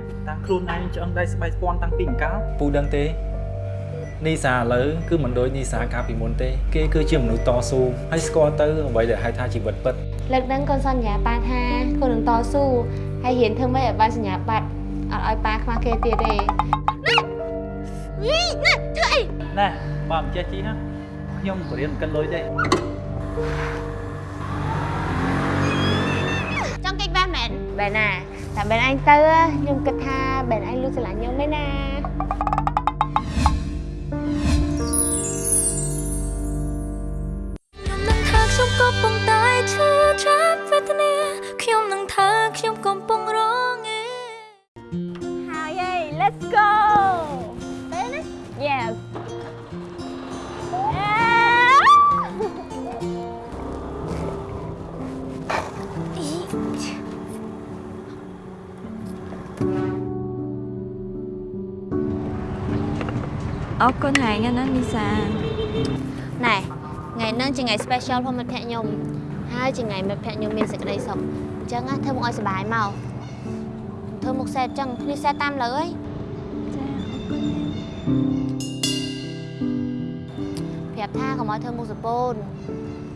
តៅទេអីហ៎តាំងខ្លួនឯងឆ្អឹងដៃស្បែកស្ពាន់តាំងពីអង្កាលពូដឹងទេនីសាឥឡូវគឺមិនដូចនីសាកាលពីមុនទេ គេគឺជាមនុស្សតស៊ូហើយស្គាល់ទៅអ្វីដែលហៅថាជីវិតពិតលើកហ្នឹងកូនសន្យាប៉ាថាកូននឹងតស៊ូហើយរៀនធ្វើម៉េចឲ្យបានសញ្ញាបត្រអត់ឲ្យប៉ាខ្វះគេទៀតទេវីណាធ្វើអីណែបើមិនចេះជីណាខ្ញុំបរៀនកិនលុយទេចង់គេចវ៉ាស់មែនបែរណា តែបែរអញទៅខ្ញុំគិតថាបែរអញលួចស្រឡា អរគុណហើយណានីសាណែថ្ងៃហ្នឹងជាថ្ងៃ special ផងមិត្តភក្តិខ្ញុំហើយជាថ្ងៃមិត្តភក្តិខ្ញុំមានសេចក្តីសុខអញ្ចឹងណាធ្វើមកឲ្យសុបាយមកធ្វើមកសេតអញ្ចឹងគ្នាសេតតាមលើអីចាអរគុណប្រាប់ថាកុំឲ្យធ្វើមុខសពូន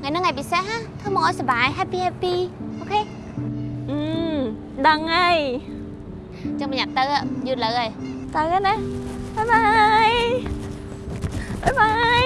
ថ្ងៃហ្នឹងថ្ងៃពិសេសណាធ្វើមកឲ្យសុបាយ happy happy អូខេអឺដឹងហើយអញ្ចឹងប្រញាប់ទៅយឺតលើហើយទៅណាបាយបាយ បាយ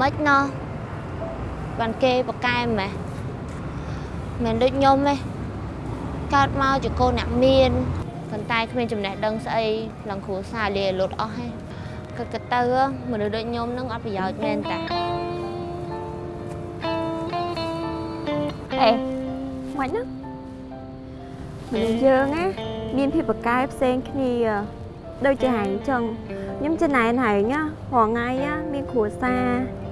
មិនណោះបានគេបកកែម៉េះមិនដូចខ្ញុំទេកើតមកជាកូនអ្នកមានប៉ុន្តែគ្មានចំណេះដឹងស្អីឡើងគ្រួសារលាលុតអស់ហើយគិតគិតទៅមនុស្សដូចខ្ញុំនឹងអត់ប្រយោជន៍មែនតាអេមិនណាមនុស្សយើងណាមានភាពប្រកែកផ្សេងគ្នាដូចជាហែងចឹងខ្ញុំចំណែនហែងណារាល់ថ្ងៃណាមានគ្រួសារ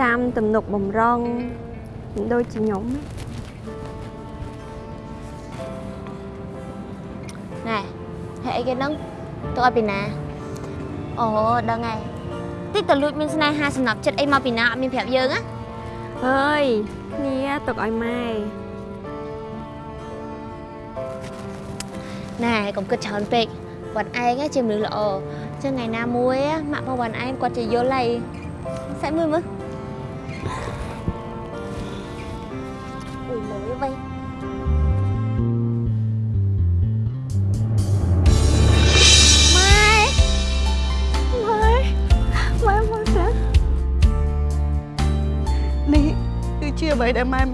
ចាំទំនុកបំរុងមិនដូចជាខ្ញុំណាណែហើយអីគេហ្នឹងទៅឲ្យពីណាអូដឹងហើយតិចតលួចមានស្នេហាសំណប់ចិត្តអីមកពីណាអត់មានប្រាប់យើងណាអើយគ្នាទុកឲ្យម៉ែណែកុំគិតច្រើនពេកវត្តឯងជាមនុស្សល្អចឹងថ្ងៃណាមួយម៉ាក់របស់វត្តឯងគាត់ជាយល់ហើយសាច់មើលមើល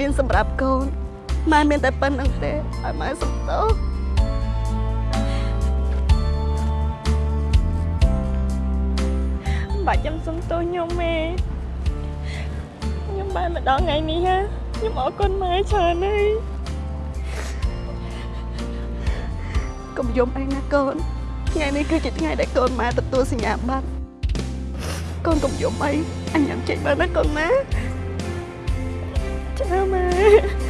ម៉ែមានសម្រាប់កូនម៉ែមានតែប៉ុណ្្នឹងទេឲ្យម៉ែសុំទោសបាច់ខ្ញុំសុំទោសខ្ញុំទេខ្ញុំបានមកដល់ថ្ងៃនេះហ่าខ្ញុំអរគុណម៉ែច្រើនហើយកុំយំអីណាកូនថ្ងៃនេះគឺជាថ្ងៃដែលកូនម៉ែទទួលសញ្ញាបត្រកូនកុំយំអីអញញ៉ាំចេកបានណាកូនណា ចាម៉ែ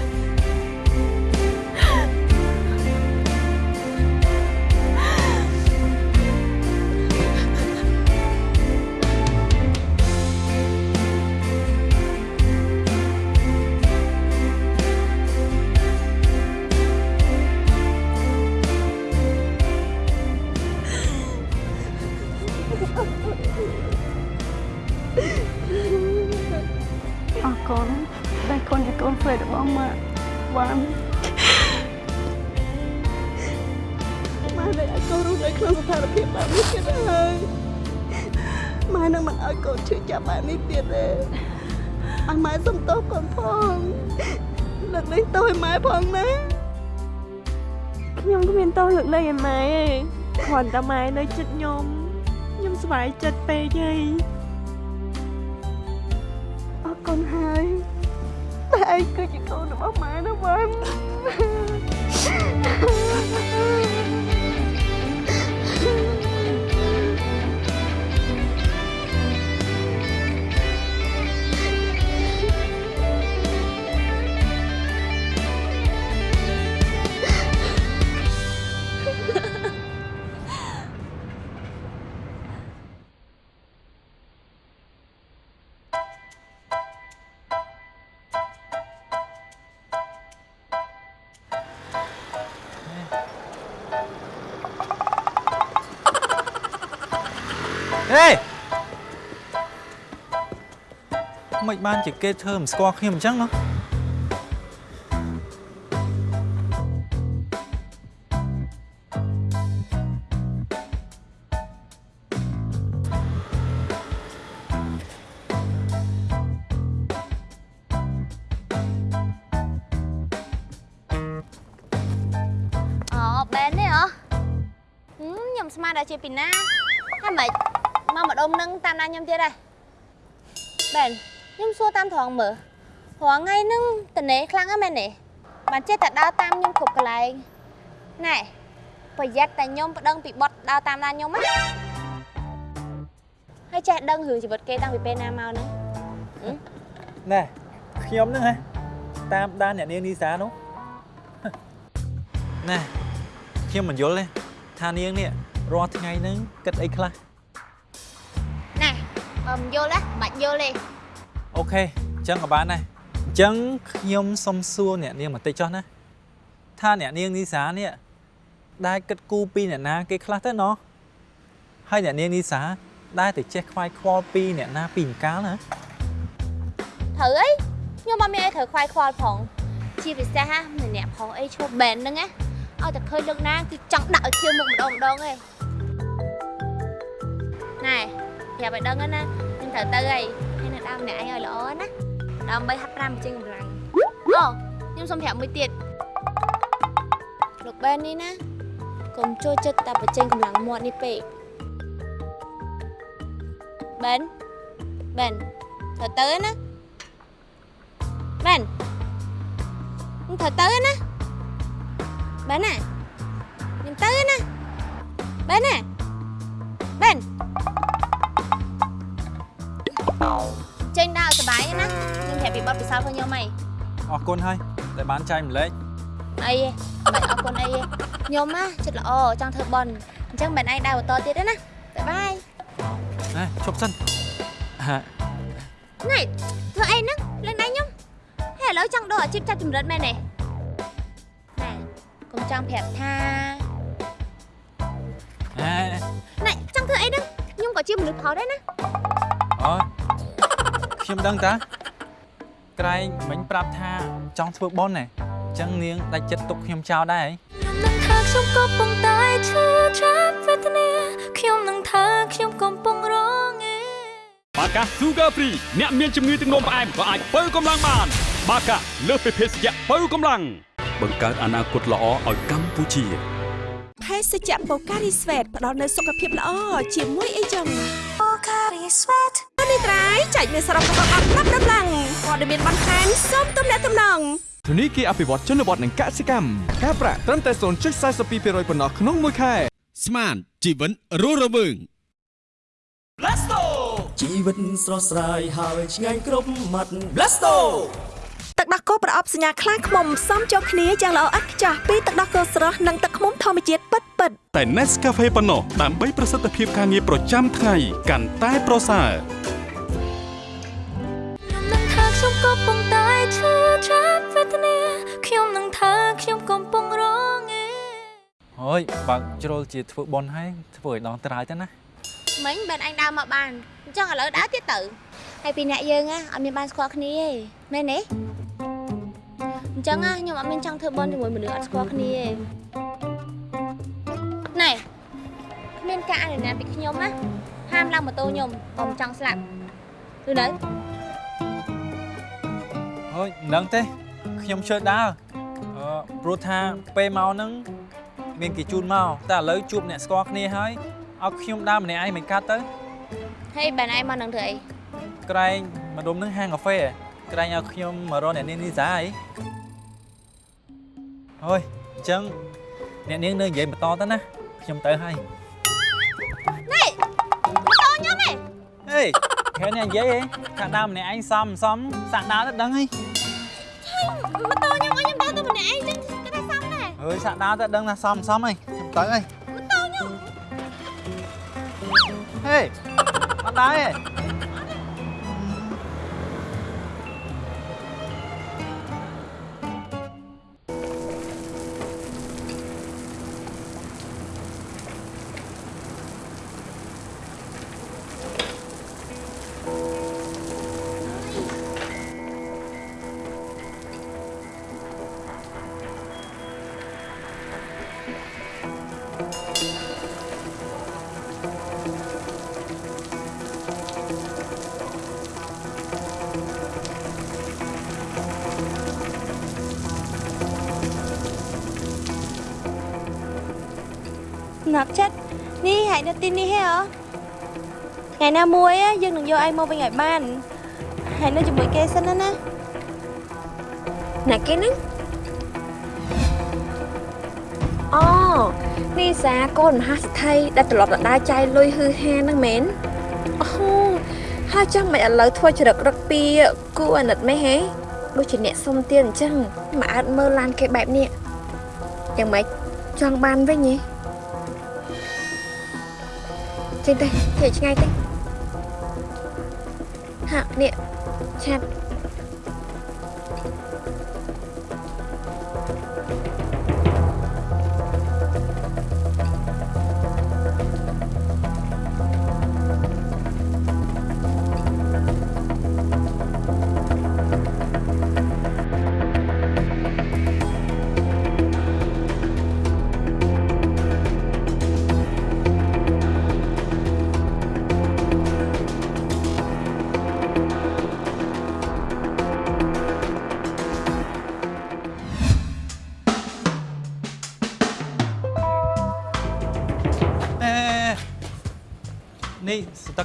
គ្រាន់តែម៉ែនៅចិត្តខ្ញុំខ្ញុំស្បាយចិត្តពេកហើយ បានជាគេធ្វើមិនស្គាល់ខ្ញុំអញ្ចឹងណោះអូបែនទេហ៎ហឹមខ្ញុំស្មានតែជាពីណាហើយមិនមកម្ដុំនឹងតាមដានខ្ញុំទៀតដែរបែនខ្ញុំ សួរតាមត្រង់មើលរងថ្ងៃហ្នឹងតនេខ្លាំងហ្នឹងមែនទេបានចេះតែដើរតាមខ្ញុំគ្រប់កន្លែងណែប្រយ័ត្នតែខ្ញុំប្តឹងពីបត់ដើរតាមដានខ្ញុំណាហើយចេះដឹងរឿងជីវិតគេតាំងពីពេលណាមកហ្នឹងណែខ្ញុំហ្នឹងហ៎តាមដានអ្នកនាងនីសានោះណែខ្ញុំមិនយល់ទេថានាងនេះរាល់ថ្ងៃហ្នឹងគិតអីខ្លះណែអឺមិនយល់ទេមិនបាច់យល់ទេ អូខេអញ្ចឹងក៏បានដែរអញ្ចឹងខ្ញុំសុំសួរអ្នកនាងបន្តិចចុះណាថាអ្នកនាងនីសានេះដែលគិតគូរពីអ្នកណាគេខ្លះទៅណោះហើយអ្នកនាងនីសាដែលតែចេះខ្វាយខ្វល់ពីអ្នកណាពីអង្កាលណាត្រូវអីខ្ញុំអត់មានអីត្រូវខ្វាយខ្វល់ផងជាពិសេសណាម្នាក់ផងអីឈប់បែនហ្នឹងណាឲ្យតែឃើញលើកណាគឺចង់ដាក់ឲ្យឈាមមុខម្ដងម្ដងឯងណែប្រាប់ឲ្យដឹងណាខ្ញុំត្រូវទៅហើយ ហើយនៅដើមម្នាក់ឯងឲ្យល្អណាដើម្បីហាត់ប្រាណបញ្ចេញកម្លាំងអូខ្ញុំសុំប្រាប់មួយទៀតលោកបែននេះណាកុំចូលចិត្តតែបញ្ចេញកម្លាំងមាត់នេះពេកបែនបែនត្រូវទៅណាបែនខ្ញុំត្រូវទៅណាបែនណាខ្ញុំទៅណាបែនណា ខ្ញុំប្រាប់ពីបទពិសោធន៍របស់ខ្ញុំហីអរគុណហើយដែលបានចែកម្លែកអីហ៎មិនបាច់អរគុណអីទេខ្ញុំណាចិត្តល្អចង់ធ្វើបន់អញ្ចឹងមិនឯងដើរបន្តទៀតទេណាបាយបាយណែឈប់សិនហាណៃធ្វើអីហ្នឹងលេងដៃខ្ញុំហេឥឡូវចង់ដូរអាជីពចាប់ចម្រិតមែនទេណែកុំចង់ប្រាប់ថាណែណៃចង់ធ្វើអីហ្នឹងខ្ញុំក៏ជាមនុស្សផលដែរណាអូខ្ញុំដឹងតា ក្រែងមិញប្រាប់ថាចង់ធ្វើប៉ុនណែអញ្ចឹងនាងដាច់ចិត្តទុកខ្ញុំចោលដែរហីខ្ញុំនឹងថាខ្ញុំកំពុងតែឈឺចាប់វេទនាខ្ញុំនឹងថាខ្ញុំកំពុងរងឯបាកា Sugar Free អ្នកមានជំងឺទឹកនោមផ្អែមក៏អាចបើកម្លាំងបាន បាកាលើសពីភេសជ្ជៈបើកម្លាំងបង្កើតអនាគតល្អឲ្យកម្ពុជាភេសជ្ជៈបូការីស្វេតផ្ដល់នូវសុខភាពល្អជាមួយអីចឹង Pocari Sweat នេះត្រៃចែកមានសរុបរបស់អត់ប្រាប់ដល់ឡើងព័ត៌មានបន្ថែមសូមទំនាក់ទំនងធនីគារអភិវឌ្ឍជនបទនិងកសិកម្មការប្រាក់ត្រឹមតែ0.42%ប៉ុណ្ណោះក្នុងមួយខែស្មានជីវិតរស់រវើងជីវិតស្រស់ស្រាយហើយឆ្ងាញ់គ្រប់មាត់ Blasto ទឹកដោះគោប្រអប់សញ្ញាខ្លាឃ្មុំផ្សំចូលគ្នាយ៉ាងល្អឥតខ្ចោះពីទឹកដោះគោស្រស់និងទឹកឃ្មុំធម្មជាតិពិតពិតៗតែ Nescafe ប៉ុណ្ណោះដើម្បីប្រសិទ្ធភាពការងារប្រចាំថ្ងៃកាន់តែប្រសើរខ្ញុំនឹងថាខ្ញុំ កំពុងតែឈឺចាប់វេទនាខ្ញុំនឹងថាខ្ញុំកំពុងរងឯអូយបើកជ្រុលជាធ្វើប៉ុនហើយធ្វើឲ្យដងត្រើយទៅណាមិញបានអញដើរមកបានអញ្ចឹងឥឡូវដើរទៀតទៅហើយពីអ្នកយើងណាអត់មានបានស្គាល់គ្នាទេមែនទេអញ្ចឹងណាខ្ញុំអត់មានចង់ធ្វើបន់ជាមួយមនុស្សអត់ស្គាល់គ្នាទេណែគ្មានការអនុញ្ញាតពីខ្ញុំណាហាមឡើងម៉ូតូខ្ញុំបើមិនចង់ស្លាប់ឬនៅ អូយមិនដឹងទេខ្ញុំជឿដើរអឺព្រោះថាពេលមកហ្នឹងមានគេជូនមកតែឥឡូវជួបអ្នកស្គាល់គ្នាហើយឲ្យខ្ញុំដើរម្នាក់ឯងមិនកាត់ទៅហើយបែរឯងមកនឹងធ្វើអីក្រែងមកដុំនឹងហាងកាហ្វេក្រែងឲ្យខ្ញុំមករកអ្នកនាងនេះសាអីអូយអញ្ចឹងអ្នកនាងនៅនិយាយបន្តទៅណាខ្ញុំទៅហើយណែម៉ូតូខ្ញុំឯងហេ គេអ្នកនិយាយហ៎ថាដើរម្នាក់ឯងសំសំសាក់ដើរទៅដឹងហីម៉ូតូខ្ញុំឲ្យខ្ញុំដើរទៅម្នាក់ឯងចឹងទៅតែសំដែរអើយសាក់ដើរទៅដឹងថាសំសំហីខ្ញុំទៅហើយម៉ូតូខ្ញុំហេអត់ដែរហ៎ ទីនេះហ៎ថ្ងៃណាមួយ á យើងនឹងយកឯងមកវិញឲ្យបានហើយនៅជាមួយគេសិនណាណាអ្នកគេហ្នឹងអូនេះសាកូនមហាស្ថិដែលត្រឡប់ទៅដើរចាយលុយហឺហាហ្នឹងមែនអូហើយចាំមិនឥឡូវធ្វើចរិតរឹកពីគូអាណិតមែនហេដូចជាអ្នកសុំទៀតអញ្ចឹងមកអត់មើលឡានគេបែបនេះយ៉ាងម៉េចចង់បានវិញហ៎ ចេញទៅគេឆ្ងាយទៅហាក់នេះឆាប់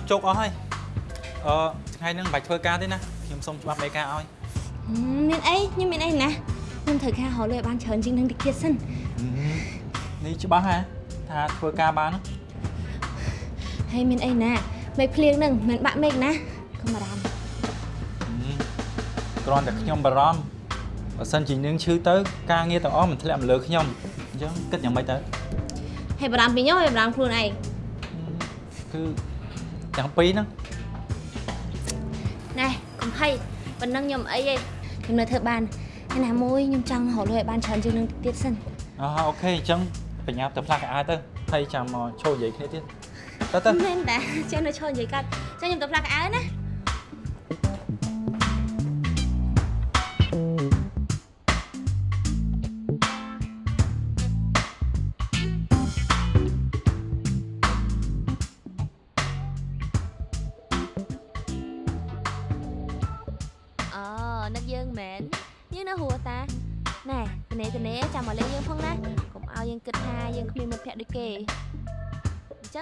ជោគអស់ហើយអឺថ្ងៃហ្នឹងមិនបាច់ធ្វើការទេណាខ្ញុំសុំច្បាប់មេការឲ្យមានអីខ្ញុំមានអីណាខ្ញុំត្រូវការរកលុយឲ្យបានច្រើនជាងនឹងតិចទៀតសិននេះច្បាស់ហ៎ថាធ្វើការបានហើយមានអីណាមេឃភ្លៀងនឹងមិនបាក់មេឃណាកុំបារម្ភគ្រាន់តែខ្ញុំបារម្ភបើសិនជានាងឈឺទៅ ការងារទាំងអស់មិនធ្លាក់មកលើខ្ញុំអញ្ចឹងគិតយ៉ាងម៉េចទៅហើយបារម្ភពីខ្ញុំហើយបារម្ភខ្លួនឯងគឺ ទាំងពីរហ្នឹងណែកុំភ័យប៉ុណ្ណឹងខ្ញុំអីទេខ្ញុំនៅធ្វើបានហើយណាមួយខ្ញុំចង់រកលុយឲ្យបានច្រើនជាងនឹងទៀតសិនអូអូខេអញ្ចឹងបញ្ញាប់ទៅផ្លាស់កៅអៅទៅហើយចាំមកឈោនិយាយគ្នាទៀតទៅទៅមែនតាចេះនៅឈរនិយាយកាត់ចឹងខ្ញុំទៅផ្លាស់កៅអៅណា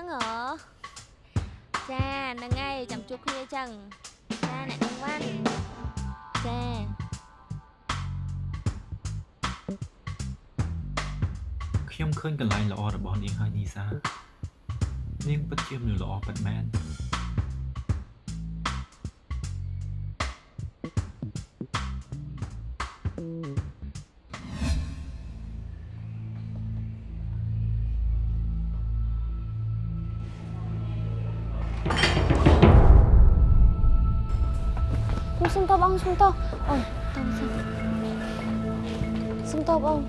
អញ្ចឹងហ៎ចាហ្នឹងហើយចាំជួបគ្នាអញ្ចឹងចាអ្នកនាងវ៉ាន់ចាខ្ញុំឃើញកន្លែងល្អរបស់នាងហើយនីសានាងពិតជាមនុស្សល្អពិតមែន ខ្ញុំសុំតបបងសុំតបអូយតបសុំសុំតបបង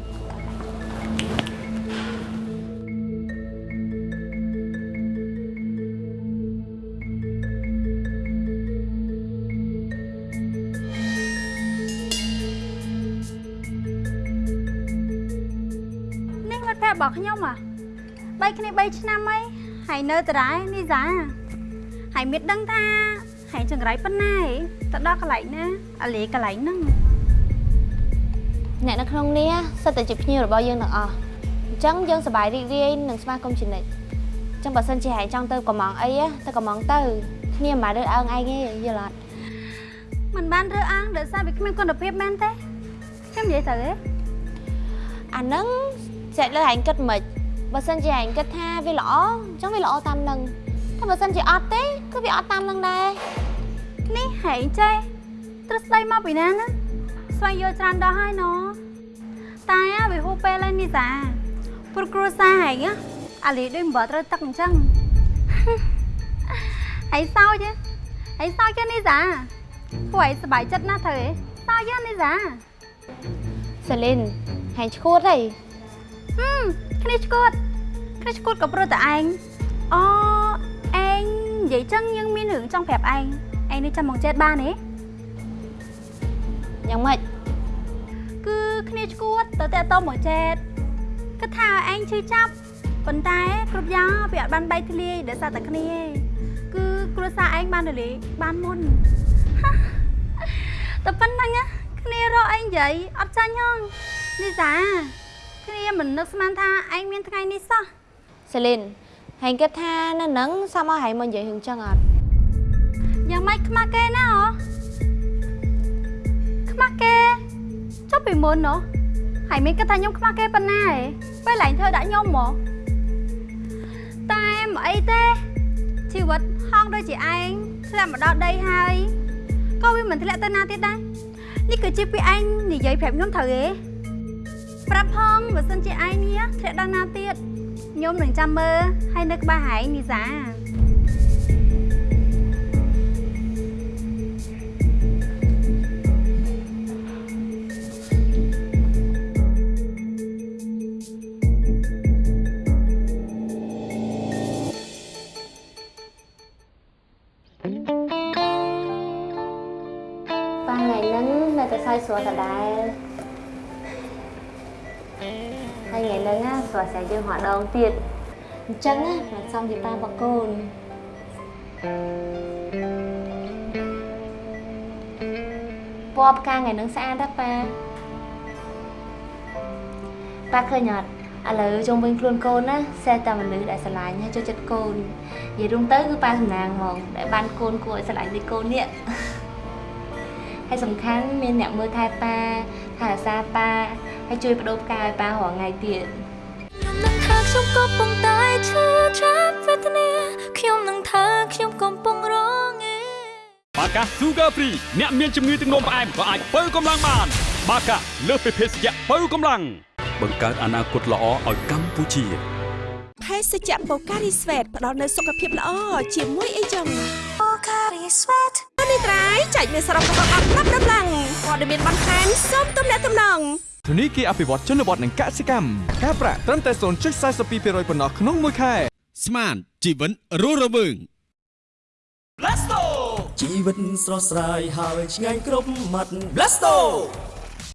នេះមិត្តភក្តិរបស់ខ្ញុំហ៎បីគ្នា3ឆ្នាំហើយហើយនៅតារ៉ែនេះសាហើយមានដឹងថា ហើយចង្រៃប៉ុណ្ណាឯងទៅដល់កន្លែងណាអាលីកន្លែងហ្នឹងអ្នកនៅក្នុងនេះសិតតែជាភ្ញៀវរបស់យើងទាំងអស់អញ្ចឹងយើងសប្បាយរីករាយនឹងស្វាគមន៍ជានិច្ចអញ្ចឹងបើសិនជាហែងចង់ទៅកំងអីទៅកំងទៅគ្នាមិនបានរើអើងឯងទេយល់អត់មិនបានរើអាងដោយសារវាគ្មានគុណភាពមែនទេខ្ញុំនិយាយទៅទេអាហ្នឹងចែកលើហែងគិតមិនបើសិនជាហែងគិតថាវាល្អអញ្ចឹងវាល្អតាមនឹងតែបើសិនជាអត់ទេគឺវាអត់តាមនឹងដែរ នេះហែងចេះទ្រឹស្ដីមកពីណាណាស្វែងយល់ច្រើនដល់ហើយណតែវាហួសពេលហើយនេះសាព្រោះគ្រួសារហែងអាលីដូចមិនបើត្រូវទឹកអញ្ចឹងហើយសោចហើយសោចទេនេះសាពួកឯងសប្បាយចិត្តណាស់ទៅឯងសោចទេនេះសាសេលីនហែងឈួតហីហឹមគ្នាឈួតគ្នាឈួតក៏ព្រោះតែឯងអូឯងនិយាយចឹងយើងមានរឿងចង់ប្រាប់ឯង ឯងនេះចាំមកចេតបានទេយ៉ាងម៉េចគឺគ្នាឈួតទៅតែតមកចេតគិតថាឯងឈឺចាប់ប៉ុន្តែគ្រប់យ៉ាងវាអត់បានបែកធ្លាយដោយសារតែគ្នាឯងគឺគ្រួសារឯងបានរលាយបានមុនតែប៉ុណ្្នឹងណាគ្នារកឯងនិយាយអត់ចាញ់ហងនេះសាគ្នាមិននឹកស្មានថាឯងមានថ្ងៃនេះសោះសេលីនហែងគិតថានៅនឹងសមឲ្យហែងមកនិយាយរឿងចឹងអត់យ៉ាង ម៉េចខ្មាស់គេណាហ៎ខ្មាស់គេចុះពីមុនណោះហើយមានគិតថាខ្ញុំខ្មាស់គេប៉ុណ្ណាហ៎ពេលឡើងធ្វើដាក់ខ្ញុំមកតែមិនអីទេជីវិតហងដូចជាឯងធ្លាក់មកដល់ដីហើយក៏វាមិនធ្លាក់ទៅណាទៀតដែរនេះគឺជាពីឯងនិយាយប្រាប់ខ្ញុំត្រូវទេប្រាប់ផងបើសិនជាឯងនេះធ្លាក់ដល់ណាទៀតខ្ញុំនឹងចាំមើលហើយនៅក្បែរហែងនីសា យយើងហត់ដងទៀតអញ្ចឹងណាមិនសមជាប៉ាបកូនពណ៌ផ្កាថ្ងៃហ្នឹងស្អាតណាស់ប៉ាប៉ាឃើញអត់ឥឡូវជុំវិញខ្លួនកូនណាសេះតែមនុស្សដែលស្រឡាញ់ហើយចូលចិត្តកូននិយាយរួមទៅគឺប៉ាសំណាងហ្មងដែលបានកូនគួរឲ្យស្រឡាញ់ដូចកូននេះហើយសំខាន់មានអ្នកមើលថែប៉ាថែរក្សាប៉ាហើយជួយបដូរផ្កាឲ្យប៉ារាល់ថ្ងៃទៀតនឹងថា ខ្ញុំក៏ប៉ុន្តែឈឺចាប់វេទនាខ្ញុំនឹងថាខ្ញុំកំពុងរងឯបាកា Sugar Free អ្នកមានជំងឺទឹកនោមផ្អែមក៏អាចបើកម្លាំងបាន បាកាលើសពីភេសជ្ជៈបើកម្លាំងបង្កើតអនាគតល្អឲ្យកម្ពុជាភេសជ្ជៈបូការីស្វេតផ្ដល់នូវសុខភាពល្អជាមួយអីចឹងបូការីស្វេតនេះត្រៃចែកមានសរុបរបស់អត់ណាប់ដំឡើងព័ត៌មានបន្ថែមសូមទំនាក់ទំនង ធនីគារអភិវឌ្ឍជនបទនិងកសិកម្មការប្រាក់ត្រឹមតែ0.42%ប៉ុណ្ណោះក្នុងមួយខែស្មានជីវិតរស់រវើង Blasto ជីវិតស្រស់ស្រាយហើយឆ្ងាញ់គ្រប់មាត់ Blasto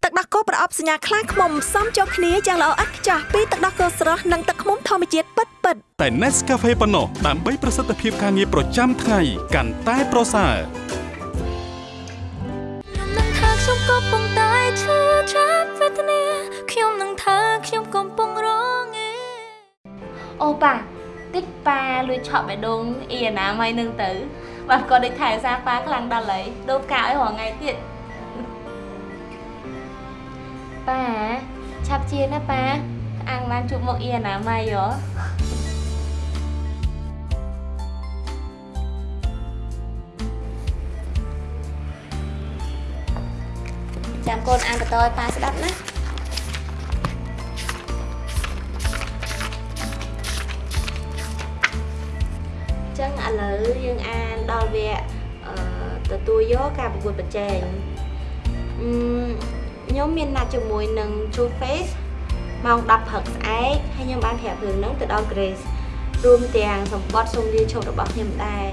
ទឹកដោះគោប្រអប់សញ្ញាខ្លាឃ្មុំផ្សំចូលគ្នាយ៉ាងល្អឥតខ្ចោះពីទឹកដោះគោស្រស់និងទឹកឃ្មុំធម្មជាតិពិតពិតៗតែ Nescafe ប៉ុណ្ណោះដើម្បីប្រសិទ្ធភាពការងារប្រចាំថ្ងៃកាន់តែប្រសើរខ្ញុំនឹងថាខ្ញុំកំពុងតែ ឈឺចាប់វេទនាខ្ញុំនឹងថាខ្ញុំកំពុងរងឯអូប៉ាតិចប៉ាលួចឆក់បេះដូងអ៊ីណាមៃនឹងទៅបាទគាត់ដូចថែសារប៉ាខ្លាំងដល់ហើយដូបកាឲ្យរងថ្ងៃទៀតប៉ាឆាប់ជាណាប៉ាអាំងបានជួបមកអ៊ីណាមៃហ៎ ចាំកូនអានបន្តឲ្យប៉ាស្ដាប់ណាចឹងឥឡូវយើងអានដល់វគ្គអឺទទួលយកការប្រកួតប្រជែងអឺខ្ញុំមានណាត់ជាមួយនឹង True Face ម៉ោង10ព្រឹកស្អែកហើយខ្ញុំបានប្រាប់រឿងហ្នឹងទៅដល់ Grace រួមទាំងសម្បត្តិសុំលាឈប់របស់ខ្ញុំដែរ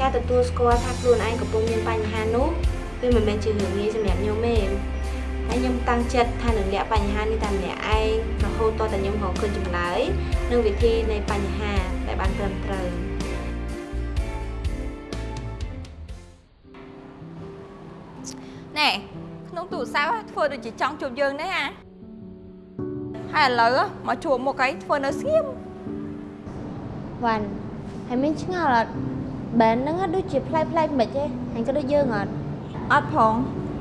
ការទទួលស្គាល់ថាខ្លួនឯងកំពុងមានបញ្ហានោះ វាមិនមែនជារឿងងាយសម្រាប់ខ្ញុំទេហើយខ្ញុំតាំងចិត្តថានឹងលាក់បញ្ហានេះតាមម្នាក់ឯងរហូតតតែខ្ញុំរកឃើញចម្លើយនិងវិធីនៃបញ្ហាដែលបានត្រឹមត្រូវណែក្នុងទូរស័ព្ទធ្វើដូចជាចង់ជួបយើងដែរអាហើយឥឡូវមកជួបមុខអីធ្វើនៅស្ងៀមវ៉ាន់ហើយមានឆ្ងល់អត់បែនហ្នឹងដូចជាផ្លែផ្លែមិនទេហើយក៏ដូចយើងអត់ អត់ផង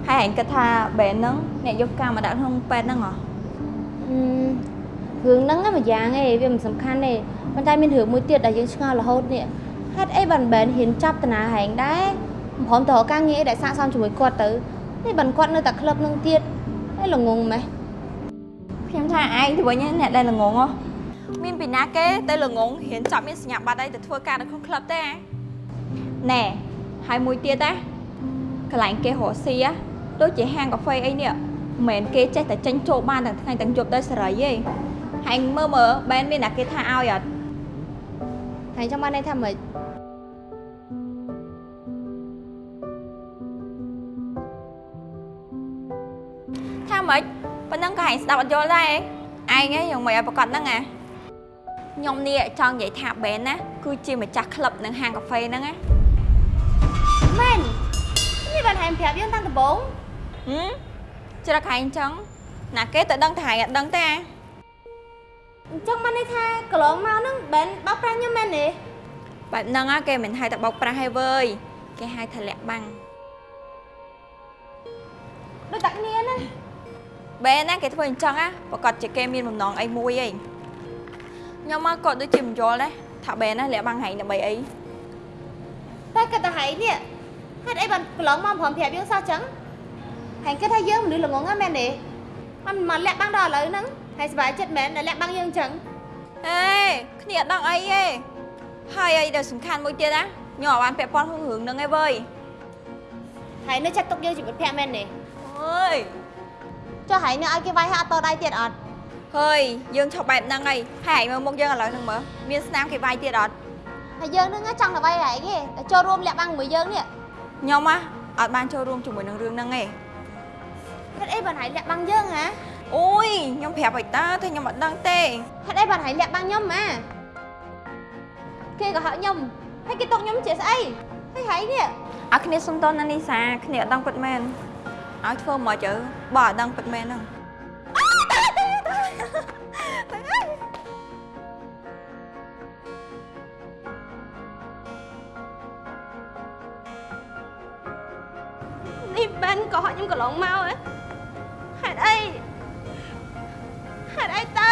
ហើយហែងគិតថាបែនហ្នឹងអ្នកយកកាមមកដាក់ក្នុងពេទ្យហ្នឹងហ៎ហឹមរឿងហ្នឹងណាមួយយ៉ាងឯងវាមិនសំខាន់ទេប៉ុន្តែមានរឿងមួយទៀតដែលយើងឆ្ងល់រហូតនេះហេតុអីបានបែនហ៊ានចាប់តាណាហែងដែរមិនព្រមទៅរកការងារអីដែលស័ក្តិសមជាមួយគាត់ទៅនេះបានគាត់នៅតែក្លឹបហ្នឹងទៀតឯល្ងងម៉េះខ្ញុំថាឯងទៅវិញអ្នកដែលល្ងងហ៎មានពីណាគេទៅល្ងងរៀនចាប់មានសញ្ញាបត្រអីទៅធ្វើការនៅក្នុងក្លឹបទេអាណែហើយមួយទៀតណា កន្លែងគេរកស៊ី á ដូចជាហាងកាហ្វេអីនេះមិនមែនគេចេះតែចេញចូលបានទាំងថ្ងៃទាំងយប់ដោយសេរីទេហើយមើលមើលបែនមានណាគេថាឲ្យអត់ហើយចាំបានន័យថាម៉េចថាម៉េចប៉ុណ្ណឹងក៏ឯងស្ដាប់អត់យល់ដែរឯងឯងយ៉ាងម៉េចឲ្យប្រកាសហ្នឹងអាខ្ញុំនេះចង់និយាយថាបែនណាគឺជាម្ចាស់ក្លឹបនិងហាងកាហ្វេហ្នឹងណាមែន នេះបានហែមប្រាប់យើងតាំងដំបូងហឹមច្រឹកឯងចឹងណាគេទៅដឹងថាឯងអត់ដឹងទេអាអញ្ចឹងបានន័យថាកន្លងមកហ្នឹងបែនបោកប្រាស់ខ្ញុំមែនទេបែបហ្នឹងណាគេមិនហៅតែបោកប្រាស់ទេវើយគេហៅថាលាក់បាំងដូចតែគ្នាណាបែនណាគេធ្វើអញ្ចឹងណាប្រកាសជាគេមានបំណងអីមួយឯងខ្ញុំមកក៏ដូចជាមិនយល់ដែរថាបែនណាលាក់បាំងហែងដើម្បីអីតែគាត់ទៅហែងនេះ ហេតុអីបានកន្លងមកព្រមប្រាប់យើងសោះចឹងហែងគិតថាយើងមនុស្សល្ងងហ្នឹងមែនទេមិនមកលាក់បាំងដល់ឥឡូវហ្នឹងហើយសុបាយចិត្តមែនដែលលាក់បាំងយើងចឹងអេគ្នាអត់ដឹងអីទេហើយអីដែលសំខាន់មួយទៀតណាខ្ញុំអត់បានពាក់ព័ន្ធក្នុងរឿងហ្នឹងឯងវើយហើយនៅចាត់ទុកយើងជាមិត្តភក្តិមែនទេអើយចុះហែងនៅឲ្យគេវាយហាក់អត់តដៃទៀតអត់ហើយយើងឈប់បែបហ្នឹងហើយហើយឯងមើលមុខយើងឥឡូវហ្នឹងមើលមានស្នាមគេវាយទៀតអត់ហើយយើងហ្នឹងចង់ទៅវាយហែងទេតែចូលរួមលាក់បាំងជាមួយយើងនេះ ខ្ញុំណាអត់បានចូលរួមជាមួយនឹងរឿងហ្នឹងទេហេតុអីបានហែងលាក់បាំងយើងហ៎អូយខ្ញុំប្រាប់ឲ្យតើតែខ្ញុំអត់ដឹងទេហេតុអីបានហែងលាក់បាំងខ្ញុំម៉ាគេក៏ហៅខ្ញុំហើយគេຕົកខ្ញុំជាស្អីហើយហែងនេះឲ្យគ្នាសុំតណានីសាគ្នាអត់ដឹងពិតមែនឲ្យធ្វើមកទៅបើអត់ដឹងពិតមែនហ្នឹង នេះបែនក៏ហៅខ្ញុំកន្លងមកហ៎ហេតុអីហេតុអីទៅ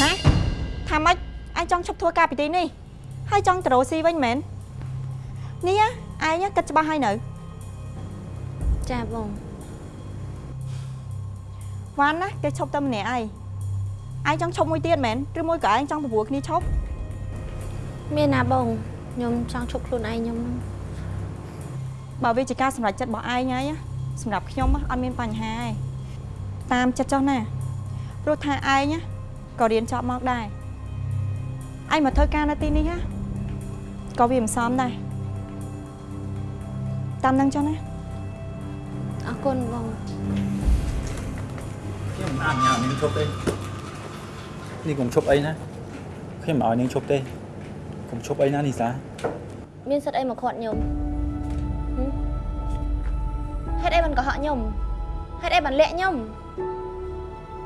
ហ៎ថាម៉េចឯងចង់ឈប់ធ្វើការពីទីនេះហើយចង់ទៅរកស៊ីវិញមែននេះឯងគិតច្បាស់ហើយនៅចាបងវ៉ាន់ណាគេឈប់តែម្នាក់ឯង ឯងចង់ឈប់មួយទៀតមែនឬមួយក៏ឯងចង់ប្រព្រឹត្តគ្នាឈប់មានណាបងខ្ញុំចង់ឈប់ខ្លួនឯងខ្ញុំហ្នឹងបើវាជាការសម្រេចចិត្តរបស់ឯងហើយណាសម្រាប់ខ្ញុំណាអត់មានបញ្ហាទេតាមចិត្តចុះណាព្រោះថាឯងណាក៏រៀនចប់មកដែរឯងមកធ្វើការនៅទីនេះណាក៏វាមិនសមដែរតាមនឹងចុះណាអរគុណបងខ្ញុំមិនអនុញ្ញាតនាងឈប់ទេ នេះកុំឈប់អីណាខ្ញុំមិនឲ្យនាងឈប់ទេកុំឈប់អីណានីសាមានសិទ្ធអីមកខាត់ខ្ញុំហឹមហេតុអីបានកុហកខ្ញុំហេតុអីបានលាក់ខ្ញុំ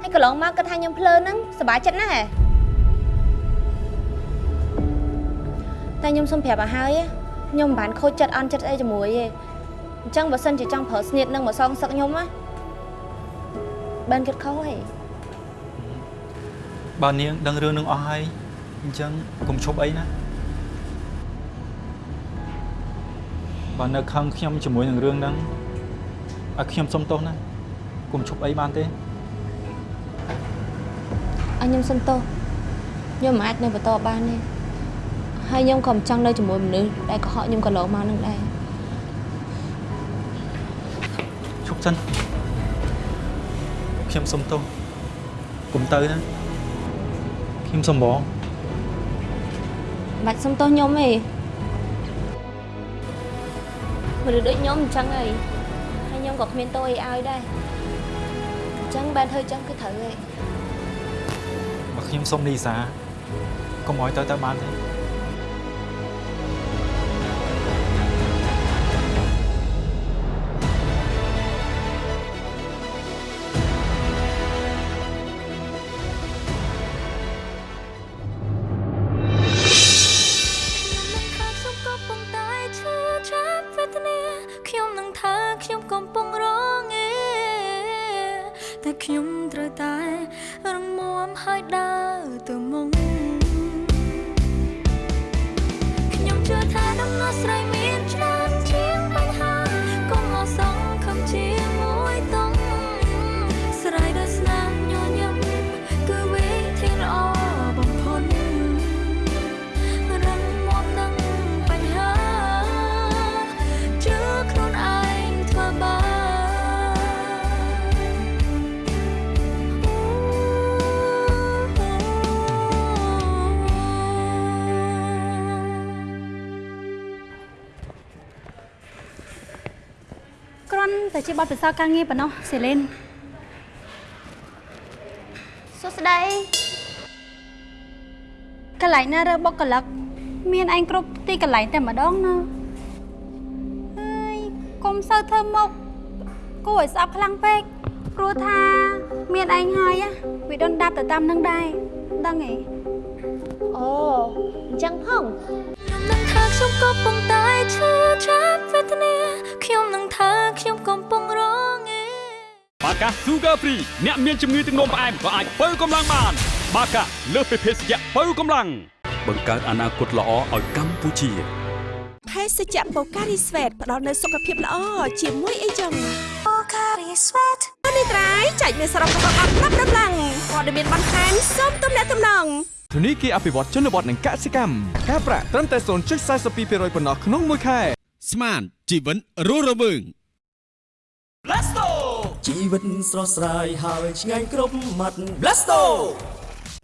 ហើយកន្លងមកគិតថាខ្ញុំភ្លើហ្នឹងសប្បាយចិត្តណាស់ហ៎តែខ្ញុំសុំប្រាប់ឲ្យហើយខ្ញុំមិនបានខូចចិត្តអន់ចិត្តអីជាមួយទេអញ្ចឹងបើសិនជាចង់ប្រើស្នៀតនឹងមកសងសឹកខ្ញុំណាបានគិតខុសហី បើនាងដឹងរឿងនឹងអស់ហើយអញ្ចឹងកុំឈប់អីណាបើនៅខឹងខ្ញុំជាមួយនឹងរឿងហ្នឹងឲ្យខ្ញុំសុំទោសណាកុំឈប់អីបានទេឲ្យខ្ញុំសុំទោសខ្ញុំមិនអាចនៅបន្តបានទេហើយខ្ញុំក៏មិនចង់នៅជាមួយមនុស្សដែលកុហកខ្ញុំកន្លងមកនឹងដែរឈប់សិនខ្ញុំសុំទោសកុំទៅណា ខ្ញុំសុំបងមិនបាច់សុំទោសខ្ញុំទេមនុស្សដូចខ្ញុំអញ្ចឹងហើយហើយខ្ញុំក៏គ្មានទោស ជាបទពិសោធន៍ការងារប៉ុណ្ណោះសេលីនសួស្តីកន្លែងណារើបុគ្គលិកមានឯងគ្រប់ទីកន្លែងតែម្ដងណាហើយកុំសូវធ្វើមុខគួរឲ្យស្អប់ខ្លាំងពេកព្រោះថាមានឯងហើយណាវាដុនដាប់ទៅតាមនឹងដែរដឹងទេអូអញ្ចឹងផងខ្ញុំនឹងថាខ្ញុំកំពុងតែឈឺចាប់វេទនាខ្ញុំនឹងថាខ្ញុំកំពុងរងឯ បាកា Sugar Free អ្នកមានជំងឺទឹកនោមផ្អែមក៏អាចបើកម្លាំងបាន បាកាលើសពីភេសជ្ជៈបើកម្លាំងបង្កើតអនាគតល្អឲ្យកម្ពុជាភេសជ្ជៈបូការីស្វេតផ្ដល់នូវសុខភាពល្អជាមួយអីចឹងបូការីស្វេតនេះត្រៃចែកមានសរុបរបស់អត់ប្រាប់ដំឡើងព័ត៌មានបន្ថែមសូមទំនាក់ទំនងធនីគារអភិវឌ្ឍជនបទនិងកសិកម្មការប្រាក់ត្រឹមតែ0.42%ប៉ុណ្ណោះក្នុងមួយខែស្មានជីវិតរស់រវើង Blasto ជីវិតស្រស់ស្រាយហើយឆ្ងាញ់គ្រប់មាត់ Blasto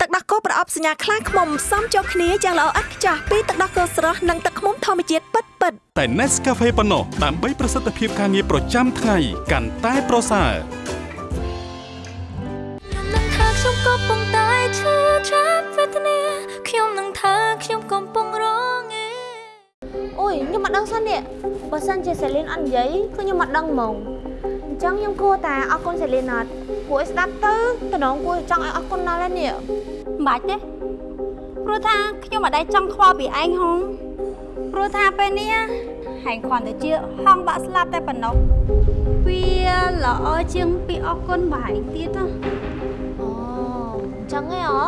ទឹកដោះគោប្រអប់សញ្ញាខ្លាំងខ្មុំផ្សំចូលគ្នាយ៉ាងល្អឥតខ្ចោះពីទឹកដោះគោស្រស់និងទឹកឃ្មុំធម្មជាតិពិតពិតៗតែ Nescafe ប៉ុណ្ណោះដើម្បីប្រសិទ្ធភាពការងារប្រចាំថ្ងៃកាន់តែប្រសើរខ្ញុំនឹងថាខ្ញុំកំពុងតែឈឺចាប់វេទនាខ្ញុំនឹងថាខ្ញុំកំពុងរងឯអូយខ្ញុំមិនដឹងសិននេះបើសិនជាសេលីនអត់និយាយគឺខ្ញុំមិនដឹងហ្មងអញ្ចឹងខ្ញុំគួរតែអរគុណសេលីនអត់ព្រោះឲ្យស្ដាប់ទៅតំណងគួរចង់ឲ្យអរគុណដល់ហើយនេះមិនបាច់ទេព្រោះថាខ្ញុំអត់ដែរចង់ខ្វល់ពីឯងហងព្រោះថាពេលនេះហែងគ្រាន់តែជាហងបាក់ស្លាប់តែប៉ុណ្ណោះវាល្អជាងពីអរគុណបើឯងទៀតណាអូអញ្ចឹងហ៎អឺ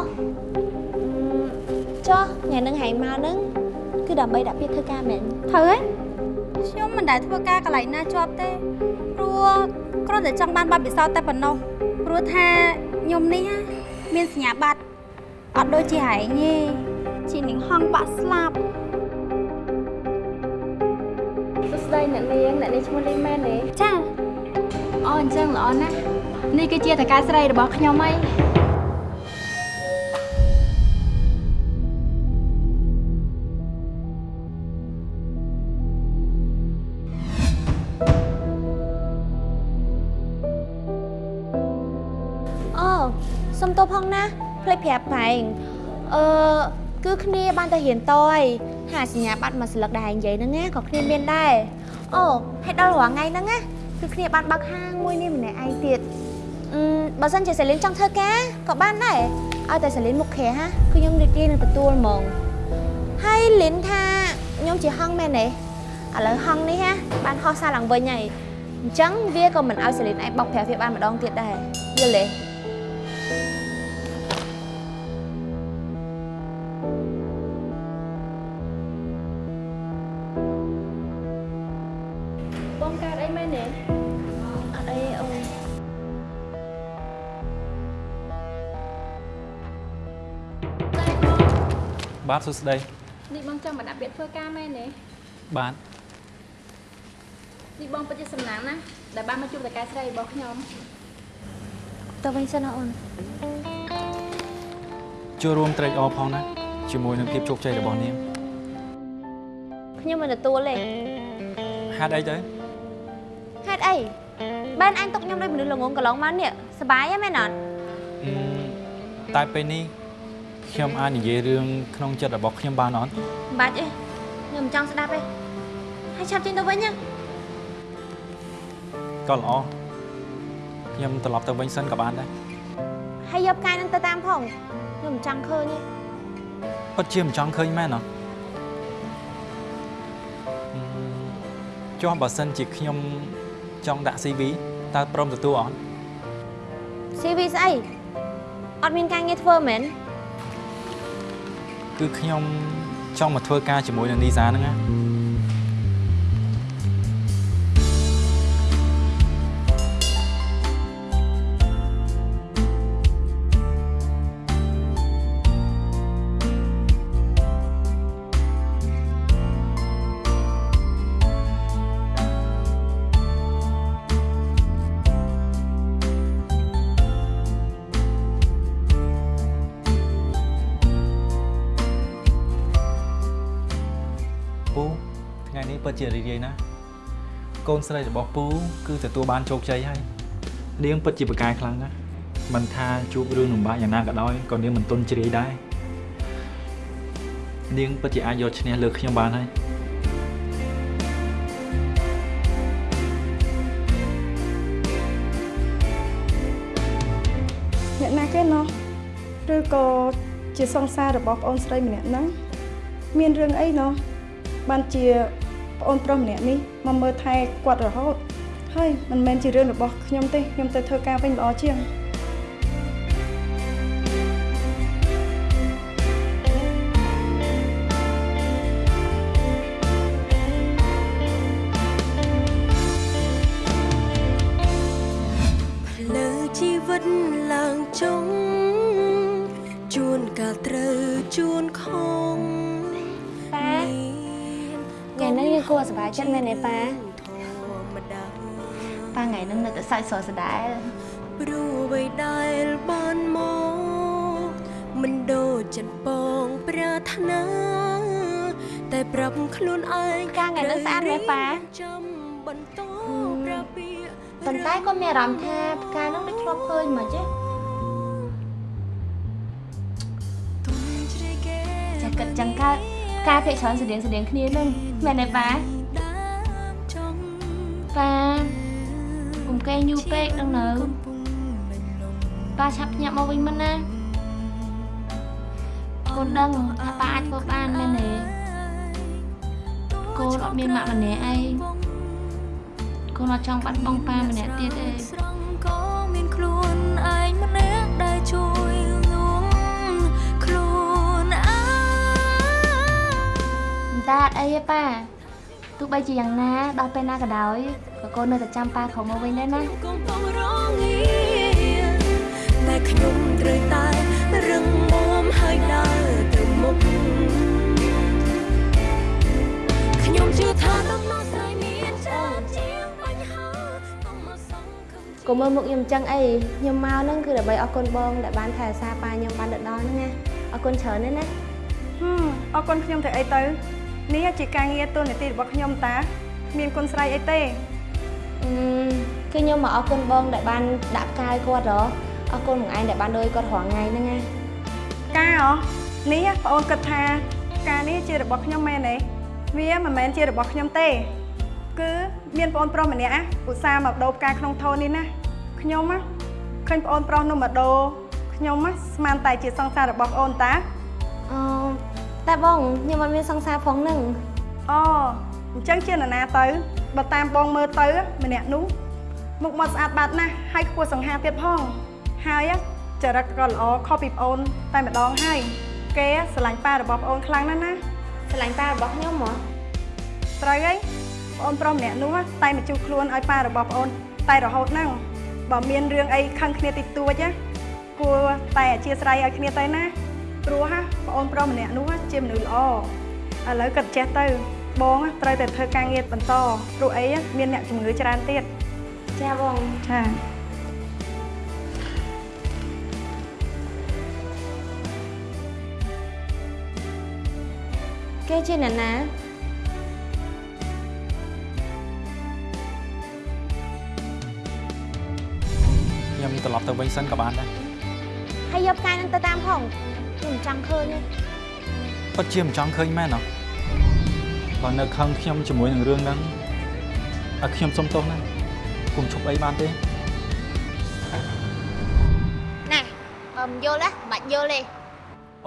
ចុះថ្ងៃនឹងហែងមកហ្នឹងគឺដើម្បីដាក់ពាក្យធ្វើការមែនត្រូវហើយ ខ្ញុំមិនដែលធ្វើការកន្លែងណាជាប់ទេព្រោះគ្រាន់តែចង់បានបទពិសោធន៍តែប៉ុណ្ណោះព្រោះថាខ្ញុំនេះណាមានសញ្ញាបត្រអត់ដូចជាហែងទេជានឹងហងបាក់ស្លាប់សួស្តីអ្នកនាងអ្នកនាងឈ្មោះលីមែនទេចាអូអញ្ចឹងល្អណាស់នេះគឺជាតកាស្រីរបស់ខ្ញុំហីអូ ទោសផងណាភ្លេចប្រាប់បែងអឺគឺគ្នាបានតែរៀនតយហាសញ្ញាបត្រមួយស្លឹកដែរនិយាយហ្នឹងណាក៏គ្នាមានដែរអូហើយដល់រាល់ថ្ងៃហ្នឹងណាគឺគ្នាបានបើកហាងមួយនេះម្នាក់ឯងទៀតអឺបើសិនជាសាលីនចង់ធ្វើការក៏បានដែរឲ្យតែសាលីនមុខខែហាគឺខ្ញុំរីករាយនឹងទទួលហ្មងហើយលីនថាខ្ញុំជាហងមែនទេឥឡូវហងនេះណាបានហោះសារឡើងវិញហើយអញ្ចឹងវាក៏មិនឲ្យសាលីនឯងបោកប្រាស់វាបានម្ដងទៀតដែរយល់ទេ បាទសួស្តីនេះបងចង់មកដាក់ពាក្យធ្វើការមែនទេបាទនេះបងពិតជាសំណាងណាដែលបានមកជួបតកែស្រីរបស់ខ្ញុំទៅវិញសិនណាអូនចូលរួមត្រេកអរផងណាជាមួយនឹងភាពជោគជ័យរបស់នាងខ្ញុំមិនទទួលទេហេតុអីទៅហេតុអីបានអញទុកខ្ញុំដូចមនុស្សល្ងងកន្លងមកនេះសប្បាយហ៎មែនអត់អឺតែពេលនេះ ខ្ញុំអាចនិយាយរឿងក្នុងចិត្តរបស់ខ្ញុំបានអត់មិនបាច់ទេខ្ញុំមិនចង់ស្ដាប់ទេហើយឆាប់ចេញទៅវិញណាក៏ល្អខ្ញុំត្រឡប់ទៅវិញសិនក៏បានដែរហើយយកផ្កាយនឹងទៅតាមផងខ្ញុំមិនចង់ឃើញទេពិតជាមិនចង់ឃើញមែនអត់អឺចុះបើសិនជាខ្ញុំចង់ដាក់ CV តើព្រមទទួលអត់ CV ស្អីអត់មានការងារធ្វើមែន គឺខ្ញុំចង់មកធ្វើការជាមួយនឹងនីសាហ្នឹងណា ពូថ្ងៃនេះពិតជារីករាយណាស់កូនស្រីរបស់ពូគឺទទួលបានជោគជ័យហើយនាងពិតជាប្រកែកខ្លាំងណាស់មិនថាជួបរឿងលំបាកយ៉ាងណាក៏ដោយក៏នាងមិនទន់ជ្រាយដែរនាងពិតជាអាចយកឈ្នះលើខ្ញុំបានហើយអ្នកណាគេណោះឬក៏ជាសង្សាររបស់ប្អូនស្រីម្នាក់ហ្នឹងមានរឿងអីណោះ បានជាប្អូនប្រុសម្នាក់នេះមកមើលថែគាត់រហូតហើយមិនមែនជារឿងរបស់ខ្ញុំទេខ្ញុំទៅធ្វើការវិញល្អជាង ចិត្តមែនទេប៉ាប៉ាថ្ងៃនេះនៅតែសើចសរស្ដាយព្រោះអ្វីដែលបានមកមិនដូចចិត្តបងប្រាថ្នាតែប្រាប់ខ្លួនឯងការថ្ងៃនេះស្អាតមែនប៉ាចាំបន្តប្រាពីប៉ុន្តែក៏មានអារម្មណ៍ថាផ្កានឹងដូចធ្លាប់ឃើញមកចេះចាគិតចឹងកើតផ្កាភាកច្រើនស្តៀងស្តៀងគ្នានឹងមែនទេប៉ា ប៉ាកុំកេងយូរពេកដល់នៅប៉ាឆាប់ភ្ញាក់មកវិញមិនណាកូនដឹងថាប៉ាអាចធ្វើបានមែនទេកូនអត់មានម៉ាក់ម្នាក់អីកូនអត់ចង់បាត់បង់ប៉ាម្នាក់ទៀតទេស្រង់ក៏មានខ្លួនឯងម្នាក់ដែលជួយលួងខ្លួនឯងតកើតអីទេប៉ា ទោះបីជាយ៉ាងណាដល់ពេលណាក៏ដោយក៏កូននៅតែចាំប៉ាខំមកវិញដែរណាកំពុងរងាតែខ្ញុំត្រូវតែរឹងមាំហើយដើរទៅមុខខ្ញុំជឿថាដំណោះស្រាយមានច្រើនជាងបញ្ហាកុំមកសង្ឃឹមកុំមើលមុខខ្ញុំចឹងអីខ្ញុំមកហ្នឹងគឺដើម្បីអរគុណបងដែលបានថែរក្សាប៉ាខ្ញុំបានទៅដល់ហ្នឹងណាអរគុណច្រើនណាស់ណាហឹមអរគុណខ្ញុំទៅអីទៅ នេះជាការងារទូនាទីរបស់ខ្ញុំតាគ្មានគុណស្រ័យអីទេអឺគឺខ្ញុំមកអរគុណបងដែលបានដាក់ផ្កាយគាត់ហ៎អរគុណបងឯងដែលបានដូចគាត់រាល់ថ្ងៃហ្នឹងណាការហ៎នេះបងអូនគិតថាការនេះជារបស់ខ្ញុំមែនទេវាមិនមែនជារបស់ខ្ញុំទេ គឺមានបងអូនប្រុសម្នាក់ឧស្សាហ៍មកដូរផ្កាក្នុងថូននេះណាខ្ញុំណាឃើញបងអូនប្រុសនោះមកដូរខ្ញុំណាស្មានតែជាសង្សាររបស់បងអូនតាអឺ តែបងខ្ញុំអត់មានសង្សារផងហ្នឹងអូអញ្ចឹងជានរណាទៅបើតាមបងមើលទៅម្នាក់នោះមុខមាត់ស្អាតបាតណាស់ហើយខ្ពស់សង្ហាទៀតផងហើយចរិតក៏ល្អខុសពីប្អូនតែម្ដងហើយគេស្រឡាញ់ប៉ារបស់ប្អូនខ្លាំងណាស់ណាស្រឡាញ់ប៉ារបស់ខ្ញុំហ៎ត្រូវហើយប្អូនប្រុសម្នាក់នោះតែមកជួបខ្លួនឲ្យប៉ារបស់ប្អូនតែរហូតហ្នឹងបើមានរឿងអីខឹងគ្នាតិចតួចណាគួរតែអធិស្ឋានឲ្យគ្នាទៅណា ព្រោះណាប្អូនប្រុសម្នាក់នោះជាមនុស្សល្អឥឡូវគាត់ចេះទៅ បងត្រូវតែធ្វើការងារបន្តព្រោះអីមានអ្នកជំងឺច្រើនទៀតចាបងចាគេជាអ្នកណាខ្ញុំត្រឡប់ទៅវិញសិនក៏បានដែរហើយយកផ្កាយហ្នឹងទៅតាមផង ខ្ញុំមិនចង់ឃើញទេពិតជាមិនចង់ឃើញមែនហ៎បើនៅខឹងខ្ញុំជាមួយនឹងរឿងហ្នឹងឲ្យខ្ញុំសុំទោសណាគុំឈប់អីបានទេណែបើមិនយល់ណាមិនបាច់យល់ទេ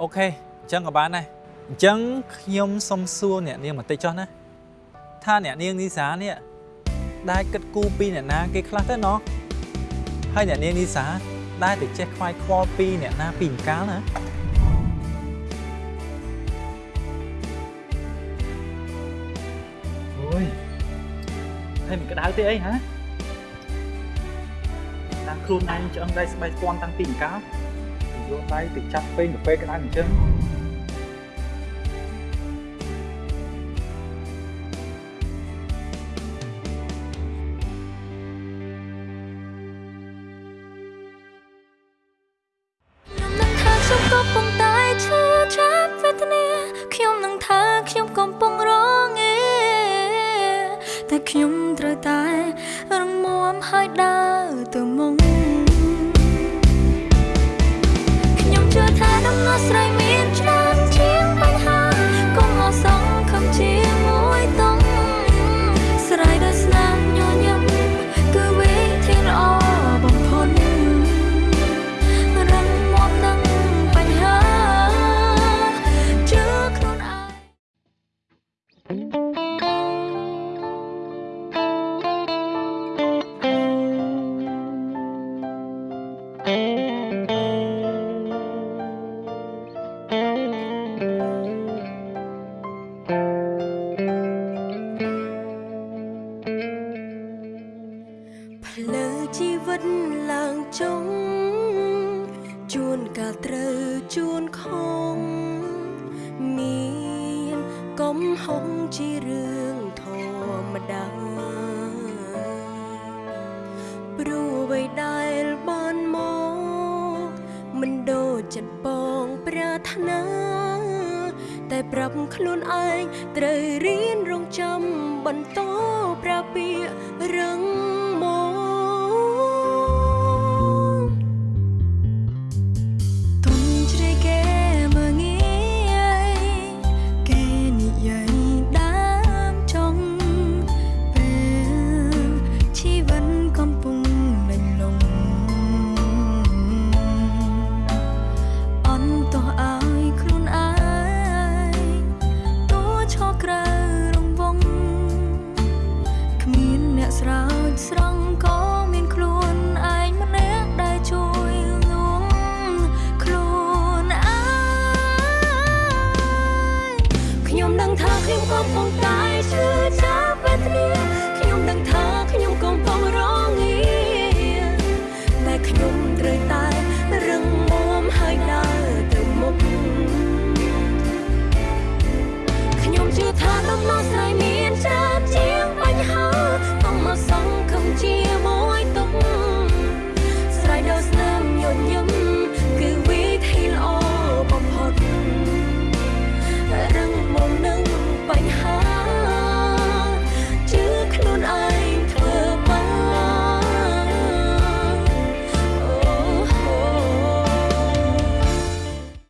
អូខេអញ្ចឹងក៏បានដែរអញ្ចឹងខ្ញុំសុំសួរអ្នកនាងបន្តិចចុះណាថាអ្នកនាងនីសានេះដែលគិតគូរពីអ្នកណាគេខ្លះទៅណោះហើយអ្នកនាងនីសាដែលទៅចេះខ្វាយខ្វល់ពីអ្នកណាពីអង្កាលណា អូយហើយមិនក្តៅទេអីហ៎តាមខ្លួនឯងឆ្អឹងដៃស្បែកស្ពាន់តាំងពីអង្កាលយកដៃទៅចាប់ពេញកាហ្វេក្តៅអញ្ចឹង ថាដំណោះស្រាយមានច្រើន